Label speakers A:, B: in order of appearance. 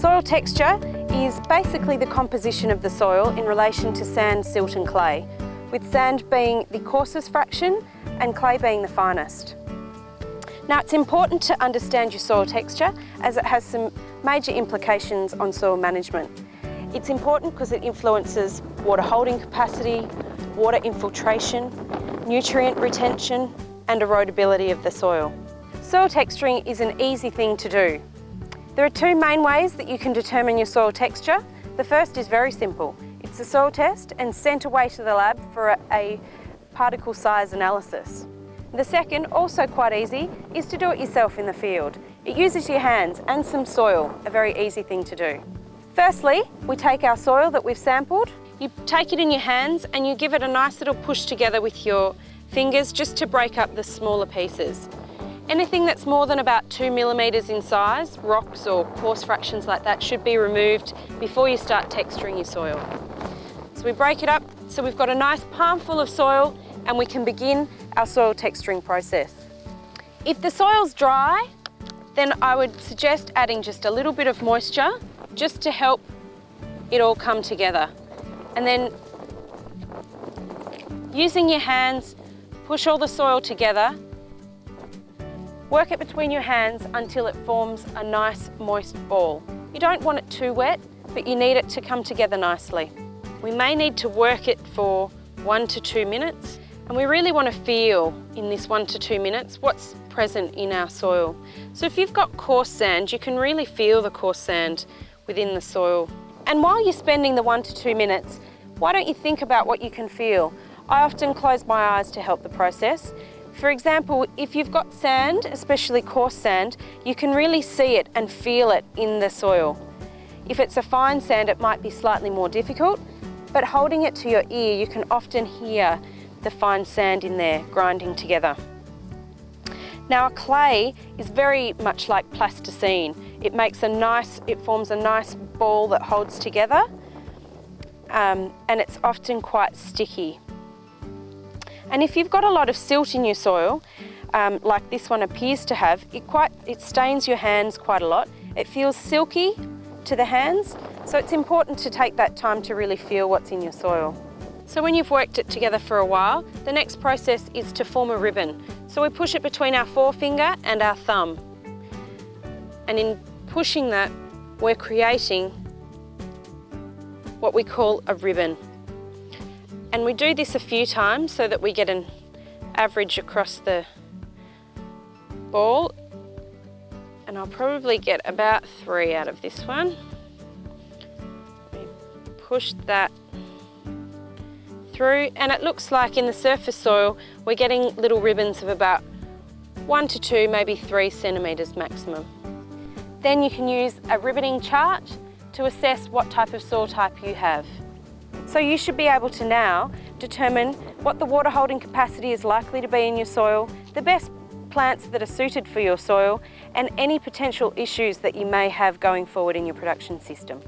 A: Soil texture is basically the composition of the soil in relation to sand, silt and clay, with sand being the coarsest fraction and clay being the finest. Now it's important to understand your soil texture as it has some major implications on soil management. It's important because it influences water holding capacity, water infiltration, nutrient retention and erodibility of the soil. Soil texturing is an easy thing to do. There are two main ways that you can determine your soil texture. The first is very simple. It's a soil test and sent away to the lab for a, a particle size analysis. The second, also quite easy, is to do it yourself in the field. It uses your hands and some soil, a very easy thing to do. Firstly, we take our soil that we've sampled, you take it in your hands and you give it a nice little push together with your fingers just to break up the smaller pieces. Anything that's more than about two millimetres in size, rocks or coarse fractions like that, should be removed before you start texturing your soil. So we break it up so we've got a nice palmful of soil and we can begin our soil texturing process. If the soil's dry, then I would suggest adding just a little bit of moisture just to help it all come together. And then using your hands, push all the soil together Work it between your hands until it forms a nice moist ball. You don't want it too wet, but you need it to come together nicely. We may need to work it for one to two minutes, and we really want to feel in this one to two minutes what's present in our soil. So if you've got coarse sand, you can really feel the coarse sand within the soil. And while you're spending the one to two minutes, why don't you think about what you can feel? I often close my eyes to help the process for example, if you've got sand, especially coarse sand, you can really see it and feel it in the soil. If it's a fine sand, it might be slightly more difficult, but holding it to your ear, you can often hear the fine sand in there grinding together. Now a clay is very much like plasticine. It makes a nice, it forms a nice ball that holds together um, and it's often quite sticky. And if you've got a lot of silt in your soil, um, like this one appears to have, it, quite, it stains your hands quite a lot. It feels silky to the hands, so it's important to take that time to really feel what's in your soil. So when you've worked it together for a while, the next process is to form a ribbon. So we push it between our forefinger and our thumb. And in pushing that, we're creating what we call a ribbon. And we do this a few times so that we get an average across the ball. And I'll probably get about three out of this one. We push that through and it looks like in the surface soil we're getting little ribbons of about one to two, maybe three centimetres maximum. Then you can use a ribboning chart to assess what type of soil type you have. So you should be able to now determine what the water holding capacity is likely to be in your soil, the best plants that are suited for your soil and any potential issues that you may have going forward in your production system.